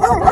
Oh,